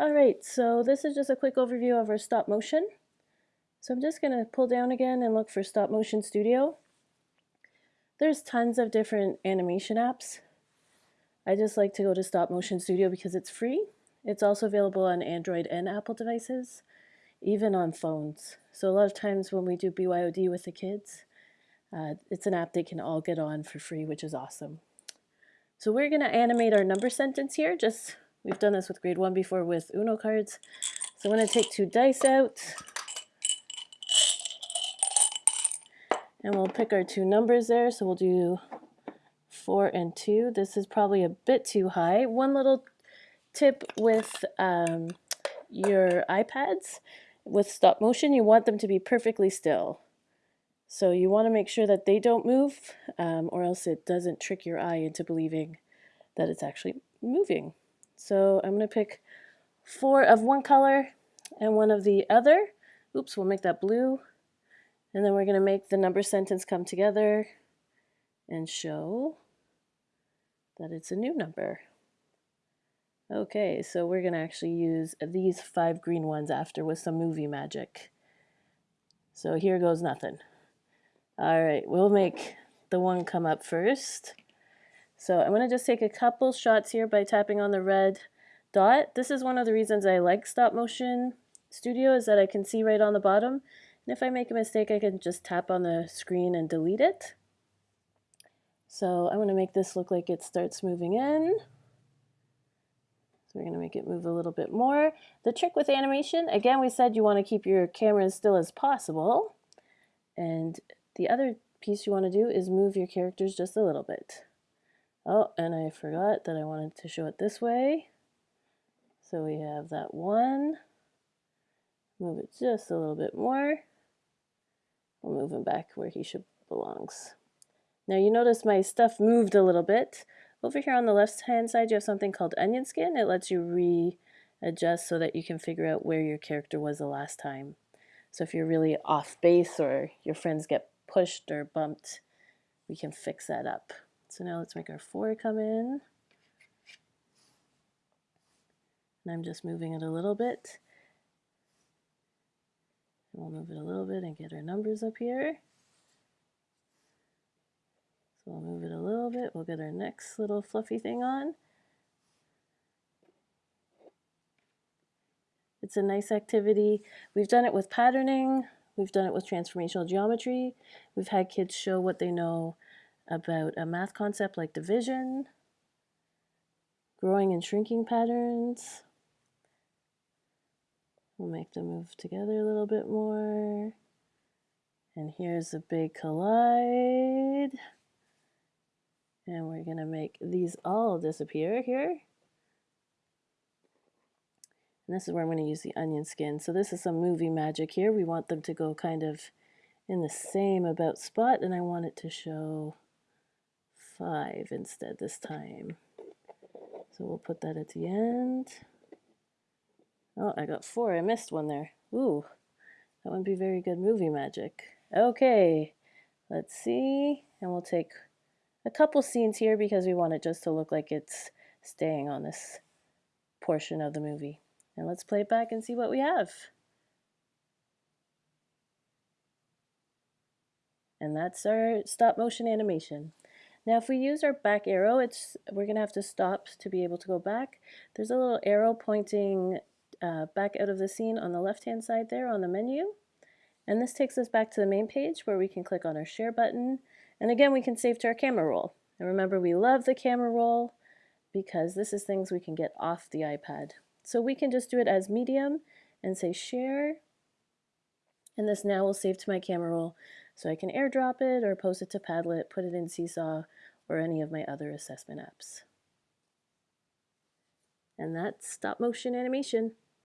Alright, so this is just a quick overview of our stop motion. So I'm just going to pull down again and look for Stop Motion Studio. There's tons of different animation apps. I just like to go to Stop Motion Studio because it's free. It's also available on Android and Apple devices, even on phones. So a lot of times when we do BYOD with the kids, uh, it's an app they can all get on for free, which is awesome. So we're going to animate our number sentence here. Just We've done this with grade 1 before with Uno cards. So I'm going to take two dice out. And we'll pick our two numbers there. So we'll do 4 and 2. This is probably a bit too high. One little tip with um, your iPads, with stop motion, you want them to be perfectly still. So you want to make sure that they don't move um, or else it doesn't trick your eye into believing that it's actually moving. So I'm going to pick four of one color and one of the other. Oops, we'll make that blue. And then we're going to make the number sentence come together and show that it's a new number. Okay, so we're going to actually use these five green ones after with some movie magic. So here goes nothing. All right, we'll make the one come up first. So I'm going to just take a couple shots here by tapping on the red dot. This is one of the reasons I like stop motion studio is that I can see right on the bottom and if I make a mistake, I can just tap on the screen and delete it. So I'm going to make this look like it starts moving in. So we're going to make it move a little bit more. The trick with animation, again, we said you want to keep your camera as still as possible. And the other piece you want to do is move your characters just a little bit. Oh, and I forgot that I wanted to show it this way. So we have that one. Move it just a little bit more. We'll move him back where he should belongs. Now you notice my stuff moved a little bit. Over here on the left hand side you have something called onion skin. It lets you readjust so that you can figure out where your character was the last time. So if you're really off base or your friends get pushed or bumped, we can fix that up. So now let's make our four come in. And I'm just moving it a little bit. We'll move it a little bit and get our numbers up here. So we'll move it a little bit. We'll get our next little fluffy thing on. It's a nice activity. We've done it with patterning. We've done it with transformational geometry. We've had kids show what they know about a math concept like division, growing and shrinking patterns. We'll make them move together a little bit more. And here's a big collide. And we're going to make these all disappear here. And this is where I'm going to use the onion skin. So this is some movie magic here. We want them to go kind of in the same about spot. And I want it to show 5 instead this time. So we'll put that at the end. Oh, I got four. I missed one there. Ooh, that wouldn't be very good movie magic. Okay, let's see. And we'll take a couple scenes here because we want it just to look like it's staying on this portion of the movie. And let's play it back and see what we have. And that's our stop motion animation. Now if we use our back arrow, it's we're going to have to stop to be able to go back. There's a little arrow pointing uh, back out of the scene on the left hand side there on the menu. And this takes us back to the main page where we can click on our share button. And again, we can save to our camera roll. And remember, we love the camera roll because this is things we can get off the iPad. So we can just do it as medium and say share. And this now will save to my camera roll so I can airdrop it or post it to Padlet, put it in Seesaw, or any of my other assessment apps. And that's stop motion animation.